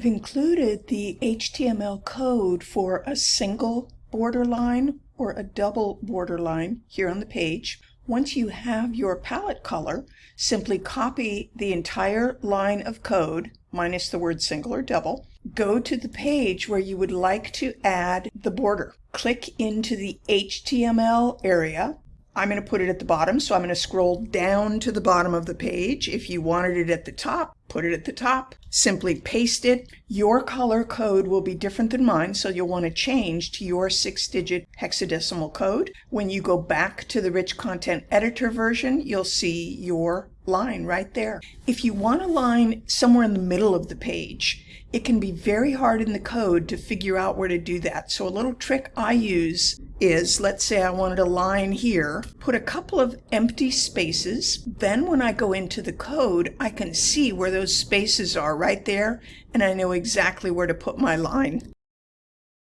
I've included the HTML code for a single borderline or a double borderline here on the page. Once you have your palette color, simply copy the entire line of code, minus the word single or double, go to the page where you would like to add the border. Click into the HTML area, I'm going to put it at the bottom, so I'm going to scroll down to the bottom of the page. If you wanted it at the top, put it at the top. Simply paste it. Your color code will be different than mine, so you'll want to change to your six-digit hexadecimal code. When you go back to the Rich Content Editor version, you'll see your line right there. If you want a line somewhere in the middle of the page, it can be very hard in the code to figure out where to do that. So a little trick I use is, let's say I wanted a line here, put a couple of empty spaces. Then when I go into the code, I can see where those spaces are right there, and I know exactly where to put my line.